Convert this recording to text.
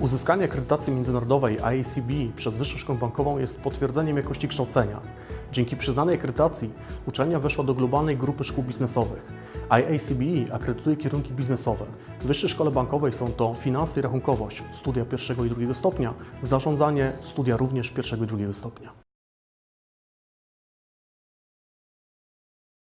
Uzyskanie akredytacji międzynarodowej IACB przez Wyższą Szkołę Bankową jest potwierdzeniem jakości kształcenia. Dzięki przyznanej akredytacji uczelnia weszła do globalnej grupy szkół biznesowych. IACB akredytuje kierunki biznesowe. W Wyższej Szkole Bankowej są to finanse i rachunkowość, studia pierwszego i drugiego stopnia, zarządzanie, studia również pierwszego i drugiego stopnia.